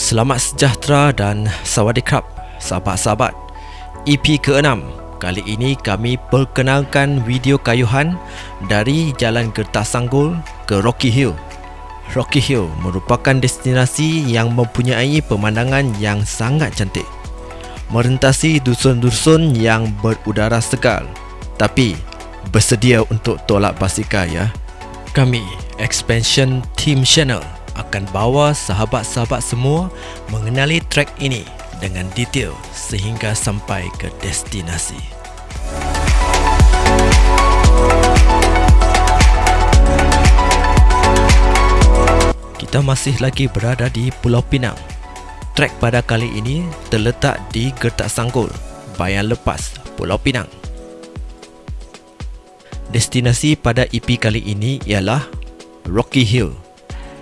Selamat sejahtera dan sawadikap sahabat-sahabat. EP ke-6 Kali ini kami perkenalkan video kayuhan dari Jalan Gertas Sanggul ke Rocky Hill. Rocky Hill merupakan destinasi yang mempunyai pemandangan yang sangat cantik Merentasi dusun-dusun yang berudara segar. Tapi bersedia untuk tolak basikal ya. Kami, Expansion Team Channel akan bawa sahabat-sahabat semua mengenali trek ini dengan detail sehingga sampai ke destinasi. Kita masih lagi berada di Pulau Pinang. Trek pada kali ini terletak di Gertak Sanggul, Bayan Lepas, Pulau Pinang. Destinasi pada EP kali ini ialah Rocky Hill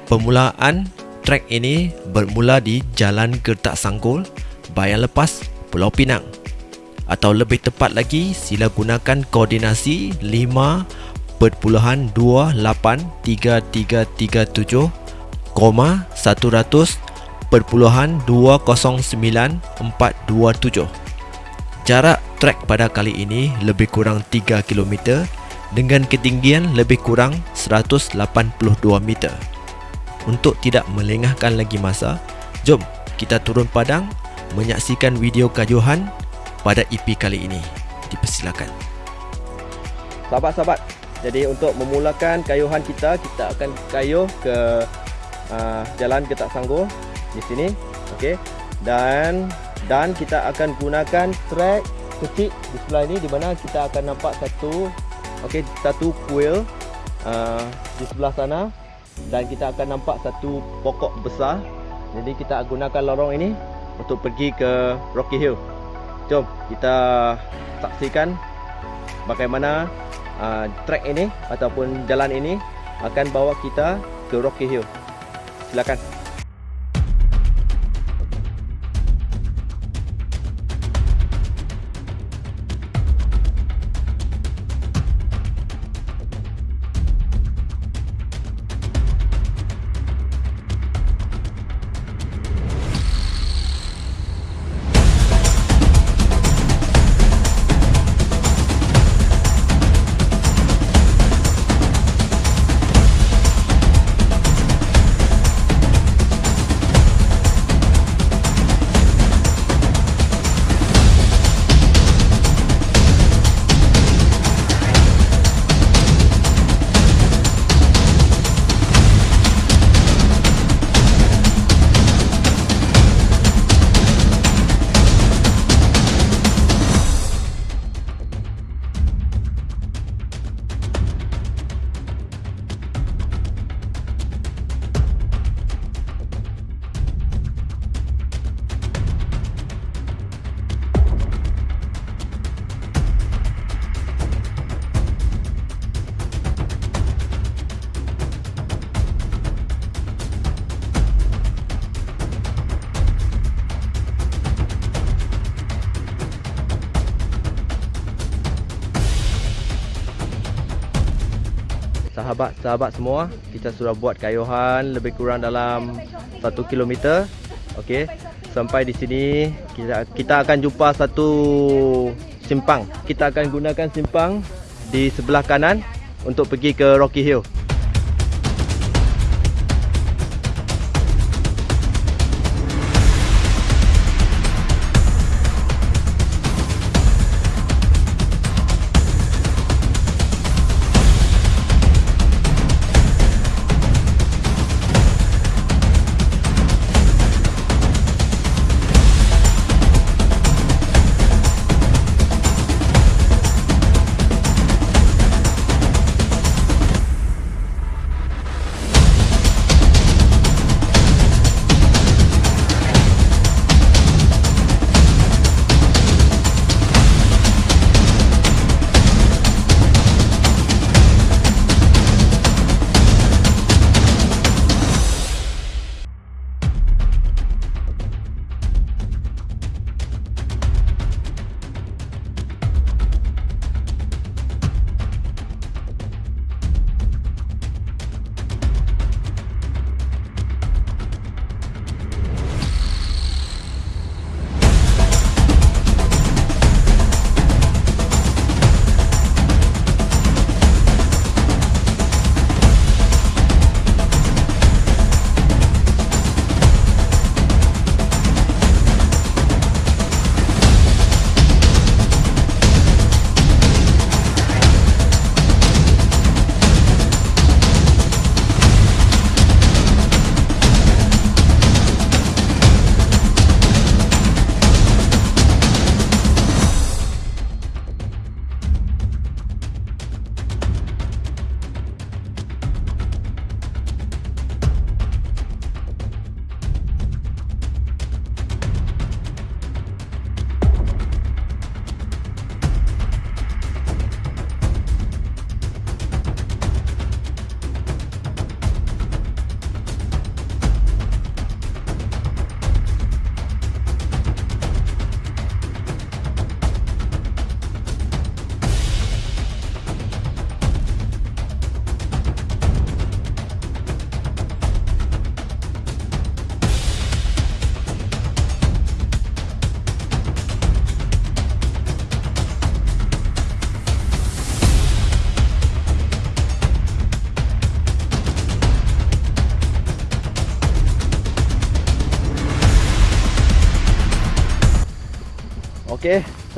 Permulaan trek ini bermula di Jalan Gertak Sanggul, Bayan Lepas, Pulau Pinang. Atau lebih tepat lagi, sila gunakan koordinasi 5.283337, 100.209.427. Jarak trek pada kali ini lebih kurang 3 km dengan ketinggian lebih kurang 182 meter. Untuk tidak melengahkan lagi masa, jom kita turun padang menyaksikan video kajuhan pada EP kali ini. Dipersilakan. Sahabat-sahabat, jadi untuk memulakan kayuhan kita, kita akan kayuh ke uh, jalan Getak Sanggul di sini. Okey. Dan dan kita akan gunakan trek kecil di sebelah ini di mana kita akan nampak satu okey satu kuil uh, di sebelah sana dan kita akan nampak satu pokok besar. Jadi kita gunakan lorong ini untuk pergi ke Rocky Hill. Jom kita saksikan bagaimana uh, trek ini ataupun jalan ini akan bawa kita ke Rocky Hill. Silakan sahabat-sahabat semua kita sudah buat kayuhan lebih kurang dalam 1 km okey sampai di sini kita kita akan jumpa satu simpang. Kita akan gunakan simpang di sebelah kanan untuk pergi ke Rocky Hill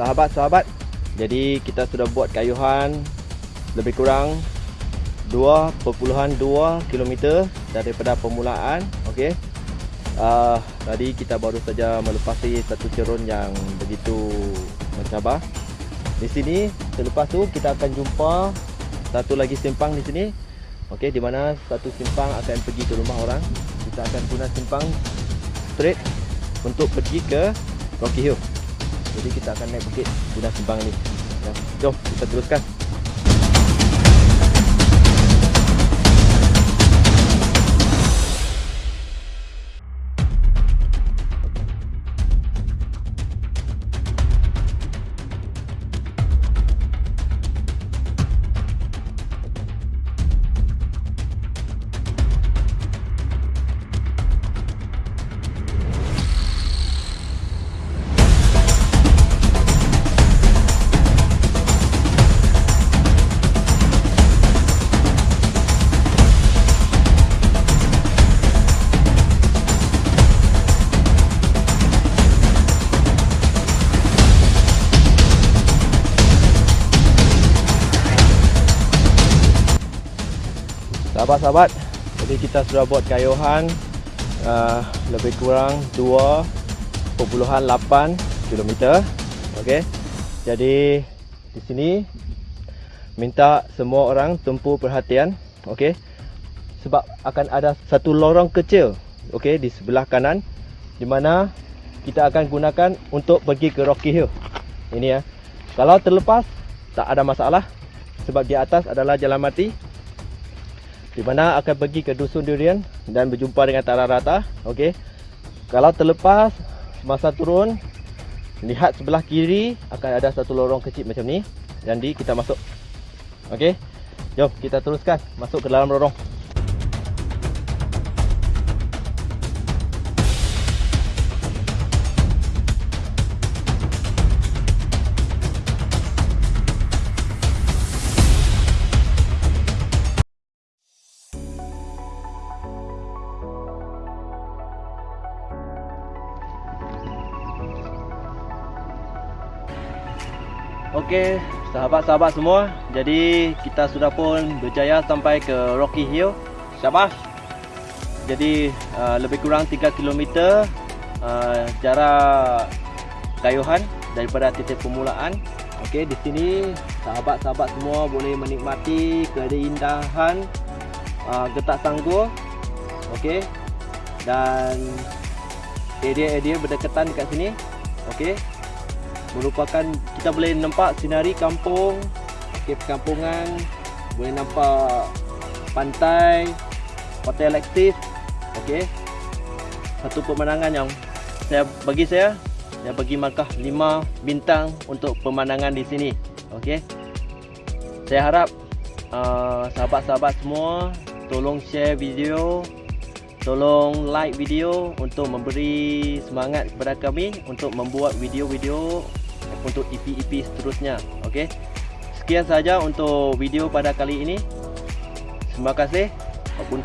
sahabat-sahabat. Jadi kita sudah buat kayuhan lebih kurang 2.2 km daripada permulaan. Okey. Uh, tadi kita baru saja melepasi satu cerun yang begitu mencabar. Di sini selepas tu kita akan jumpa satu lagi simpang di sini. Okey, di mana satu simpang akan pergi ke rumah orang. Kita akan guna simpang straight untuk pergi ke Rocky Hill. Jadi kita akan naik bukit guna simpang ni. Ya, jom kita teruskan. Sahabat-sahabat, jadi kita sudah buat kayuhan uh, lebih kurang 2.8 km. Okey. Jadi di sini minta semua orang tumpu perhatian, okey. Sebab akan ada satu lorong kecil, okey, di sebelah kanan di mana kita akan gunakan untuk pergi ke Rocky Hill. Ini ya. Kalau terlepas tak ada masalah sebab di atas adalah jalan mati di mana akan pergi ke dusun durian dan berjumpa dengan Tara Rata. Okey. Kalau terlepas masa turun lihat sebelah kiri akan ada satu lorong kecil macam ni. Jadi kita masuk. Okey. Jom kita teruskan masuk ke dalam lorong. Sahabat-sahabat semua. Jadi kita sudah pun berjaya sampai ke Rocky Hill. Syabas. Jadi uh, lebih kurang 3 km uh, jarak kayuhan daripada titik permulaan. Okey, di sini sahabat-sahabat semua boleh menikmati keindahan uh, Getak Sanggul. Okey. Dan area-area berdekatan dekat sini. Okey merupakan kita boleh nampak sinari kampung okay, perkampungan boleh nampak pantai hotel aktif okey. Satu pemandangan yang saya bagi saya saya bagi markah 5 bintang untuk pemandangan di sini okey. Saya harap uh, sahabat-sahabat uh, semua tolong share video tolong like video untuk memberi semangat kepada kami untuk membuat video-video untuk EP-EP seterusnya. Okey. Sekian saja untuk video pada kali ini. Terima kasih. Apun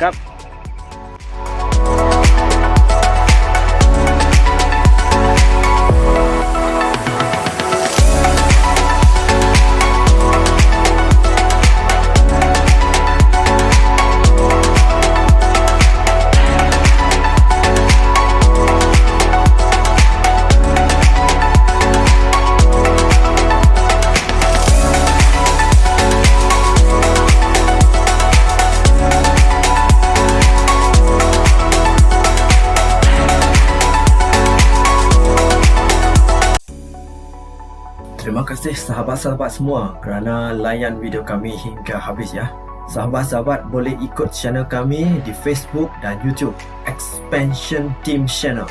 kasih sahabat-sahabat semua kerana layan video kami hingga habis ya. Sahabat-sahabat boleh ikut channel kami di Facebook dan YouTube Expansion Team Channel.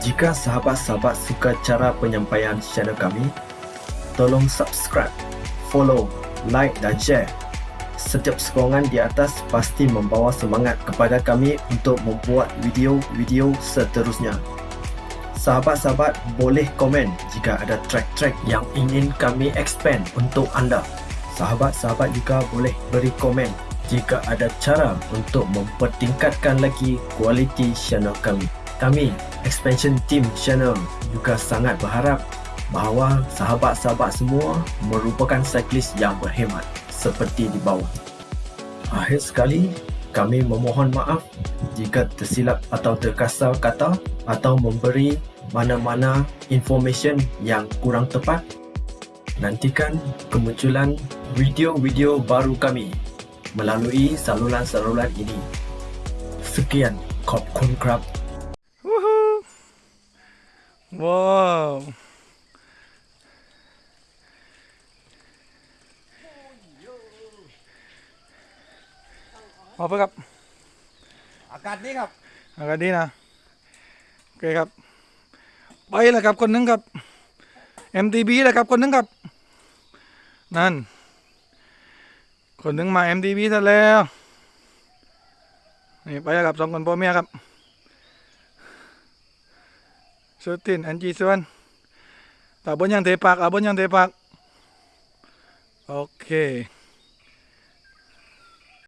Jika sahabat-sahabat suka cara penyampaian channel kami, tolong subscribe, follow, like dan share. Setiap sokongan di atas pasti membawa semangat kepada kami untuk membuat video-video seterusnya. Sahabat-sahabat boleh komen jika ada track-track yang ingin kami expand untuk anda. Sahabat-sahabat juga boleh beri komen jika ada cara untuk mempertingkatkan lagi kualiti channel kami. Kami, Expansion Team Channel juga sangat berharap bahawa sahabat-sahabat semua merupakan cyclist yang berhemat seperti di bawah. Akhir sekali, kami memohon maaf jika tersilap atau terkasar kata atau memberi mana-mana information yang kurang tepat. Nantikan kemunculan video-video baru kami melalui saluran-saluran ini. Sekian, Kopkun Krab Woohoo! Wow. Apaครับ อากาศนี้ครับ อากาศดีนะ โอเคครับ ไปแล้วครับคนหนึงครับ MTB แล้วครับคนหนึงครับ นั่น คนหนึงมา MTB ซะแล้วนี่ไปแล้วครับสองคนพ่อเมียครับสุดตินอันจีส่วนตาบนยังเทปากอาบนยังเทปากโอเค